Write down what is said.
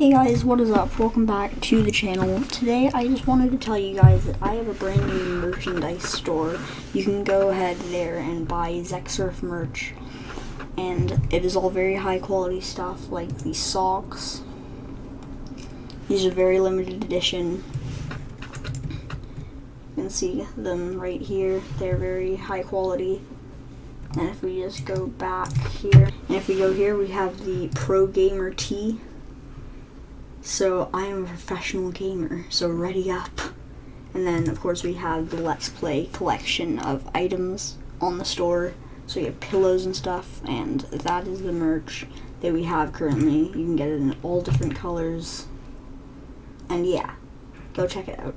Hey guys, what is up? Welcome back to the channel. Today I just wanted to tell you guys that I have a brand new merchandise store. You can go ahead there and buy Zexurf merch. And it is all very high quality stuff like these socks. These are very limited edition. You can see them right here. They're very high quality. And if we just go back here, and if we go here, we have the Pro Gamer Tee. So I am a professional gamer, so ready up. And then of course we have the Let's Play collection of items on the store. So we have pillows and stuff, and that is the merch that we have currently. You can get it in all different colors. And yeah, go check it out.